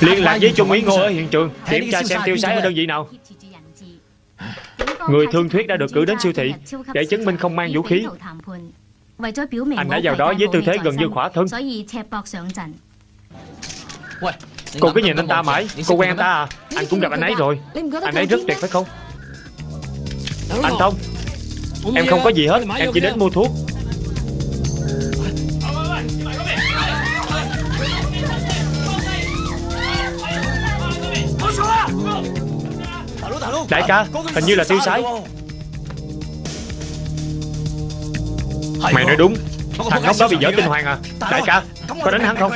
Liên lạc với Trung úy Ngô ở hiện trường Kiểm tra xem tiêu sái ở đơn vị nào. Người thương thuyết đã được cử đến siêu thị Để chứng minh không mang vũ khí. Anh đã vào đó với tư thế gần như khỏa thân. Cô cứ nhìn anh ta mãi Cô quen anh ta à? Anh cũng gặp anh ấy rồi. Anh ấy rất tuyệt phải không? Anh Thông Em không có gì hết Em chỉ đến mua thuốc Đại ca Hình như là tiêu sái. Mày nói đúng. Thằng ngốc đó bị dở tinh hoàng à. Đại ca Có đánh hắn không